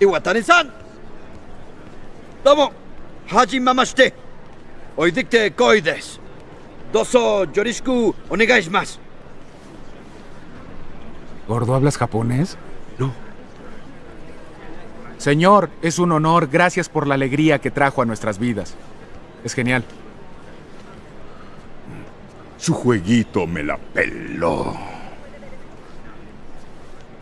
Iwatani-san! Domo, hajimamashite. Hoy dicte koi desu. Doso yorishiku onegaishimasu. ¿Gordo, hablas japonés? No. Señor, es un honor. Gracias por la alegría que trajo a nuestras vidas. Es genial. Su jueguito me la peló.